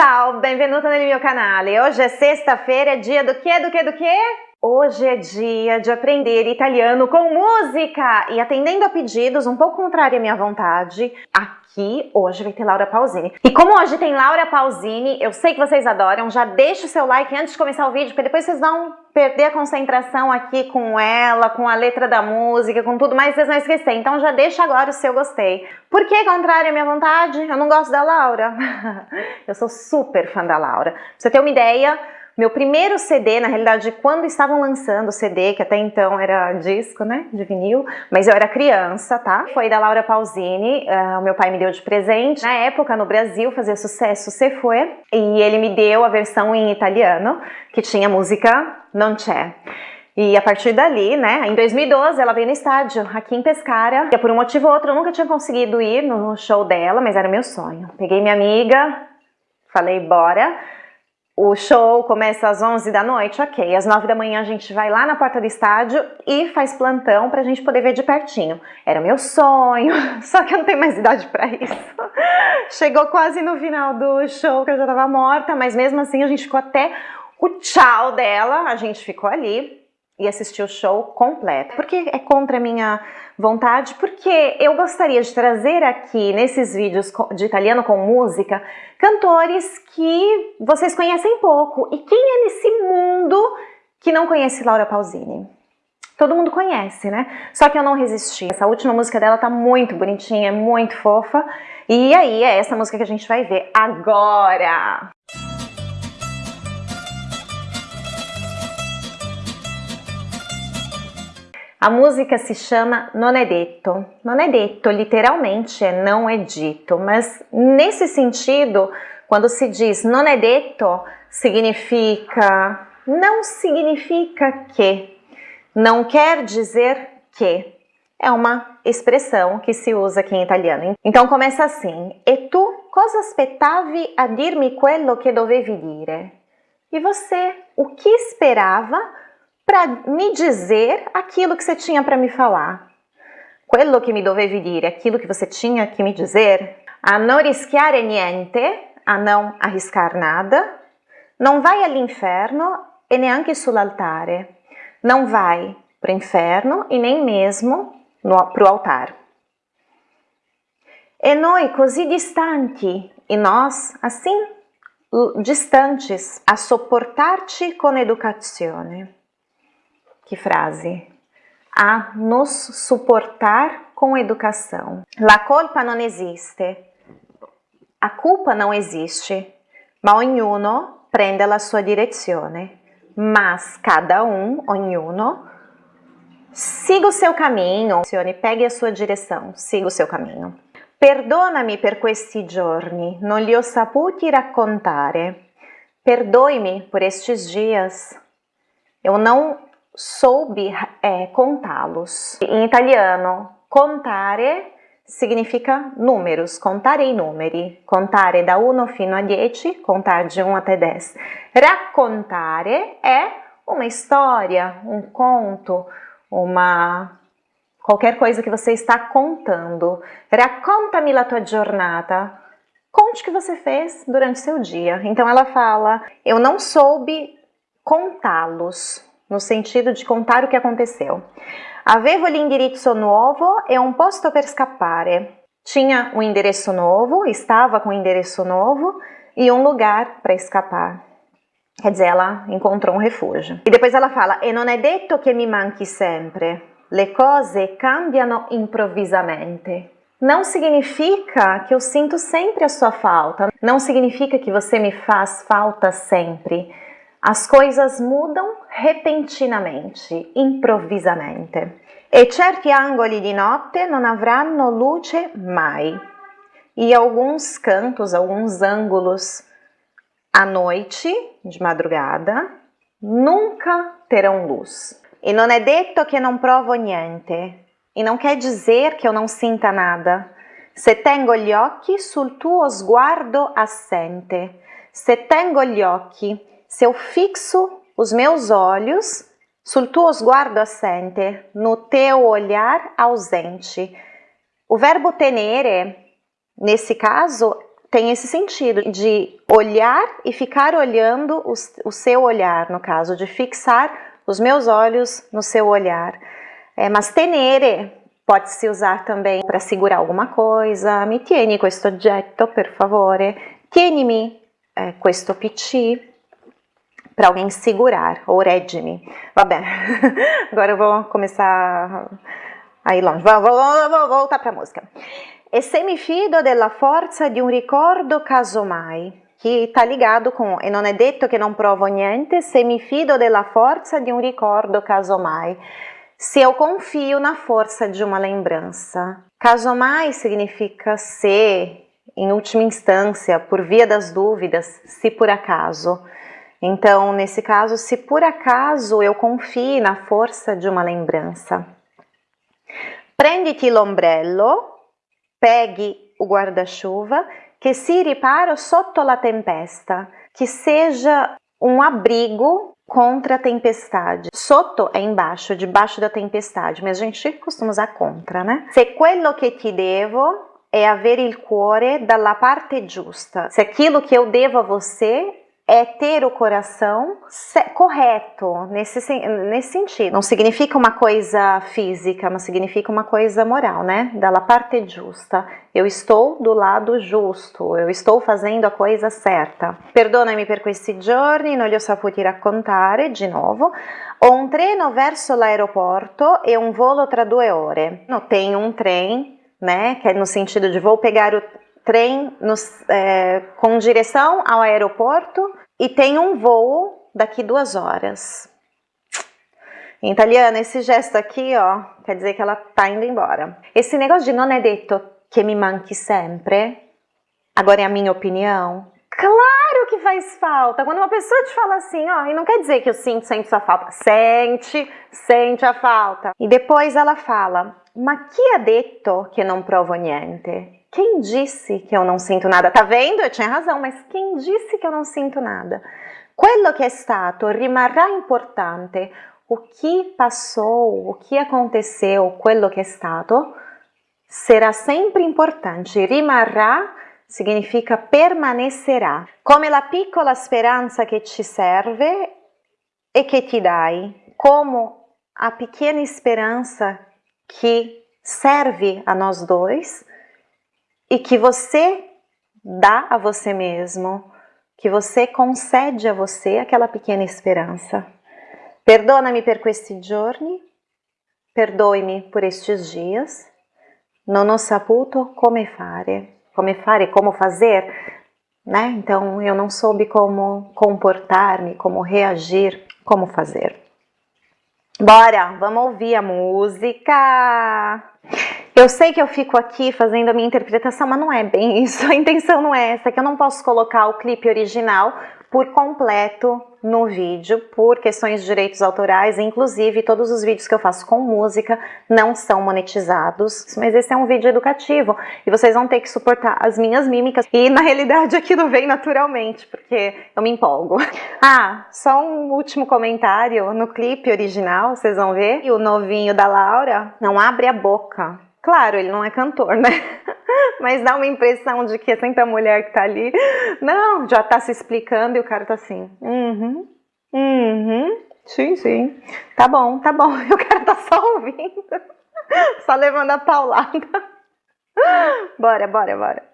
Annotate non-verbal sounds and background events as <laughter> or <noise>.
Ciao, benvenuta nel mio canale. Hoje é sexta-feira, dia do que, do que, do que? Hoje é dia de aprender italiano com música! E atendendo a pedidos, um pouco contrário à minha vontade, aqui hoje vai ter Laura Pausini. E como hoje tem Laura Pausini, eu sei que vocês adoram, já deixa o seu like antes de começar o vídeo, porque depois vocês vão perder a concentração aqui com ela, com a letra da música, com tudo mais, vocês vão esquecer. Então já deixa agora o seu gostei. Por que contrário à minha vontade? Eu não gosto da Laura. <laughs> eu sou super fã da Laura. Pra você ter uma ideia, meu primeiro CD, na realidade, quando estavam lançando o CD, que até então era disco, né, de vinil, mas eu era criança, tá? Foi da Laura Pausini, uh, o meu pai me deu de presente. Na época, no Brasil, fazia sucesso Se Fue, e ele me deu a versão em italiano, que tinha música Non C'è. E a partir dali, né, em 2012 ela veio no estádio, aqui em Pescara. E por um motivo ou outro eu nunca tinha conseguido ir no show dela, mas era meu sonho. Peguei minha amiga, falei bora. O show começa às 11 da noite, ok. Às 9 da manhã a gente vai lá na porta do estádio e faz plantão pra gente poder ver de pertinho. Era meu sonho, <laughs> só que eu não tenho mais idade pra isso. <laughs> Chegou quase no final do show que eu já tava morta, mas mesmo assim a gente ficou até o tchau dela, a gente ficou ali e assistir o show completo. Porque é contra a minha vontade, porque eu gostaria de trazer aqui nesses vídeos de italiano com música cantores que vocês conhecem pouco. E quem é nesse mundo que não conhece Laura Pausini? Todo mundo conhece, né? Só que eu não resisti. Essa última música dela tá muito bonitinha, muito fofa. E aí é essa música que a gente vai ver agora. A música se chama Non è detto. Non è detto literalmente é não é dito, mas nesse sentido, quando se diz non è detto, significa não significa que, não quer dizer que. É uma expressão que se usa aqui em italiano. Então começa assim: E tu cosa aspettavi a dirmi quello che dovevi dire? E você, o que esperava para me dizer aquilo que você tinha para me falar. Quello che mi dovevi dire, aquilo que você tinha que me dizer. A non rischiare niente, a não arriscar nada. Não vai all'inferno e neanche sull'altare. Não vai para o inferno e nem mesmo para o altar. E noi così distanti, e nós assim distantes, a sopportarci con educazione. Que frase! A nos suportar com educação. La colpa non esiste. A culpa não existe, ma ognuno prende la sua direzione. Mas cada um, ognuno, siga o seu caminho, pegue a sua direção, siga o seu caminho. Perdonami per questi giorni, non li ho saputi raccontare. Perdoe-me por estes dias. Eu não soube é, contá-los. Em italiano, contare significa números, contare i numeri, contare da 1 fino a 10, contar de 1 até 10. Raccontare é uma história, um conto, uma qualquer coisa que você está contando. Raccontami la tua giornata. Conte o que você fez durante seu dia. Então ela fala: Eu não soube contá-los no sentido de contar o que aconteceu. Avevo l'indirizzo nuovo e un posto per scappare. Tinha um endereço novo, estava com um endereço novo e um lugar para escapar. Quer dizer, ela encontrou um refúgio. E depois ela fala: E non è detto che mi manchi sempre. Le cose cambiano improvvisamente. Não significa que eu sinto sempre a sua falta. Não significa que você me faz falta sempre. As coisas mudam repentinamente, improvvisamente. E certi angoli di notte non avranno luce mai. E alguns cantos, alguns ângulos à noite, de madrugada, nunca terão luz. E non è detto che non provo niente. E não quer dizer que eu não sinta nada. Se tengo gli occhi sul tuo sguardo assente. Se tengo gli occhi se eu fixo os meus olhos sul tuo sguardo assente, no teu olhar ausente. O verbo tenere, nesse caso, tem esse sentido de olhar e ficar olhando o, seu olhar, no caso, de fixar os meus olhos no seu olhar. É, mas tenere pode-se usar também para segurar alguma coisa. Mi tieni questo oggetto, per favore. Tienimi eh, questo PC para alguém segurar, ou reggimi. Vabbè, <laughs> agora eu vou começar a ir longe. Vou, vou, vou voltar para a música. E se mi fido della forza di un ricordo casomai, que está ligado com e non è detto che non provo niente se mi fido della forza di un ricordo casomai. Se eu confio na força de uma lembrança. Casomai significa se, em última instância, por via das dúvidas, se por acaso. Então, nesse caso, se por acaso eu confio na força de uma lembrança. Prenditi l'ombrello, pegue o guarda-chuva, que si riparo sotto la tempesta, que seja um abrigo contra a tempestade. Sotto é embaixo, debaixo da tempestade, mas a gente costuma usar contra, né? Se quello che ti devo é avere il cuore dalla parte giusta. Se aquilo que eu devo a você é ter o coração correto nesse, nesse sentido. Não significa uma coisa física, mas significa uma coisa moral, né? Dalla parte giusta. Eu estou do lado justo, eu estou fazendo a coisa certa. Perdonami per questi giorni, non li ho saputi raccontare, di nuovo. Ho un treno verso l'aeroporto e un volo tra due ore. No, tenho um trem, né? Que é no sentido de vou pegar o trem é, com direção ao aeroporto e tem um voo daqui duas horas. Em italiano, esse gesto aqui, ó, quer dizer que ela tá indo embora. Esse negócio de non è detto che mi manchi sempre, agora é a minha opinião, claro que faz falta. Quando uma pessoa te fala assim, ó, e não quer dizer que eu sinto sempre sua falta. Sente, sente a falta. E depois ela fala, ma chi ha detto che non provo niente? Quem disse que eu não sinto nada? Tá vendo? Eu tinha razão, mas quem disse que eu não sinto nada? Quello che è stato rimarrà importante. O que passou, o que aconteceu, quello che è stato, será sempre importante. Rimarrà significa permanecerá. Come la piccola speranza che ci serve e che ti dai. Como a pequena esperança que serve a nós dois e que você dá a você mesmo, que você concede a você aquela pequena esperança. Perdona-me per questi giorni, perdoe-me por estes dias, non ho saputo come fare. Come fare, como fazer, né? Então eu não soube como comportar-me, como reagir, como fazer. Bora, vamos ouvir a música. Eu sei que eu fico aqui fazendo a minha interpretação, mas não é bem <laughs> isso. A intenção não é essa, que eu não posso colocar o clipe original por completo no vídeo, por questões de direitos autorais, inclusive todos os vídeos que eu faço com música não são monetizados, mas esse é um vídeo educativo. E vocês vão ter que suportar as minhas mímicas. E na realidade aquilo vem naturalmente, porque eu me empolgo. <laughs> Ah, só um último comentário, no clipe original, vocês vão ver, e o novinho da Laura não abre a boca, Claro, ele não é cantor, né? <laughs> Mas dá uma impressão de que é sempre a mulher que tá ali. Não, já tá se explicando e o cara tá assim. Uhum, uhum, sim, sim. Tá bom, tá bom. <laughs> E o cara tá só ouvindo. <laughs> Só levando a paulada. Bora, bora, bora.